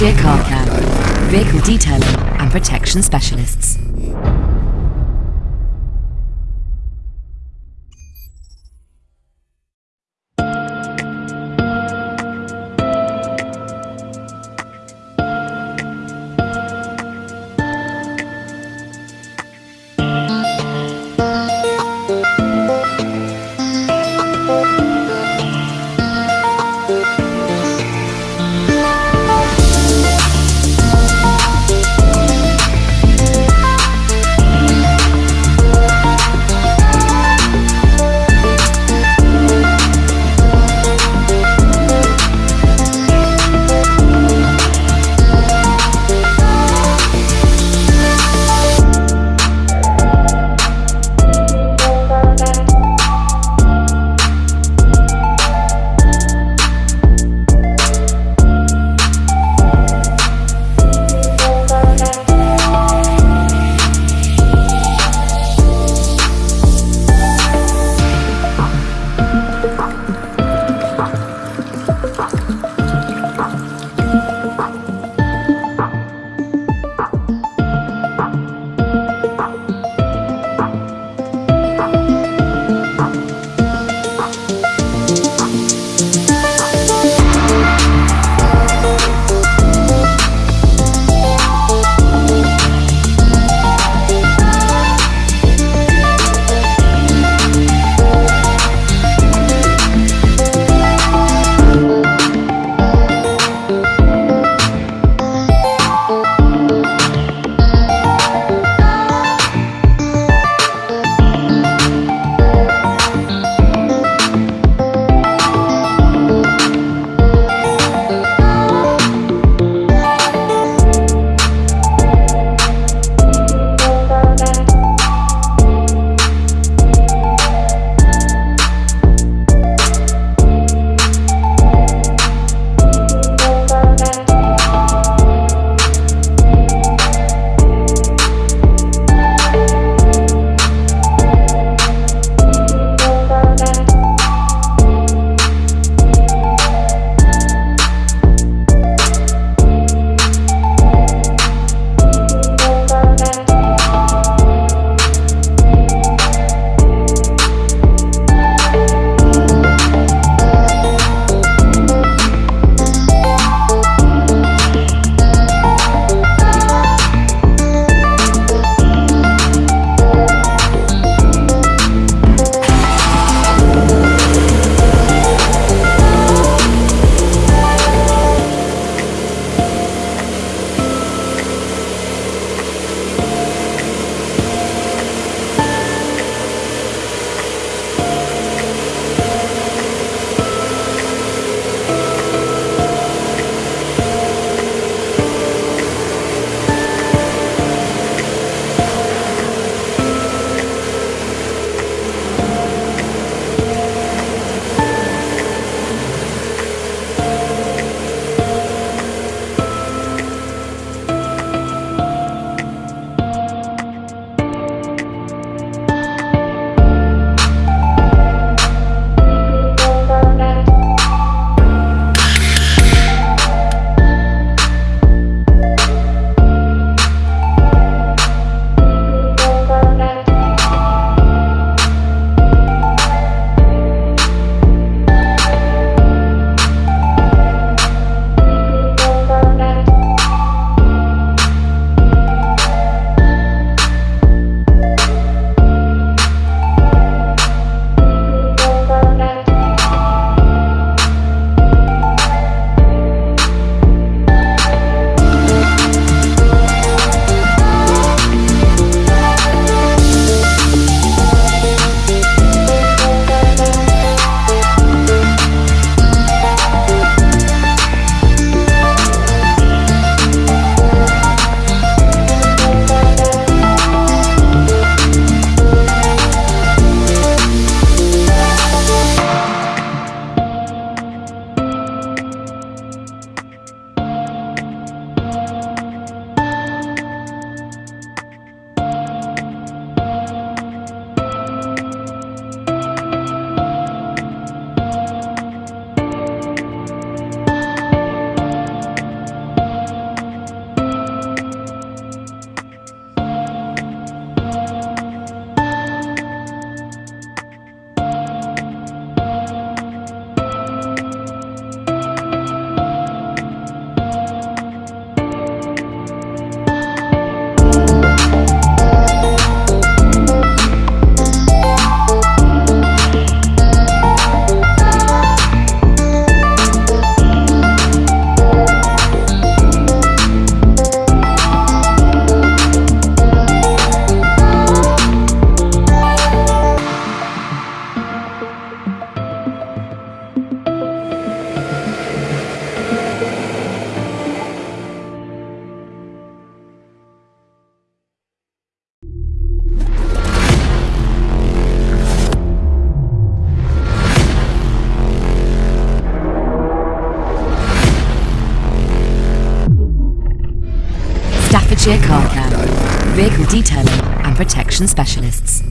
Berkshire Car Cam, vehicle detailing and protection specialists. Carcam, vehicle detailing and protection specialists.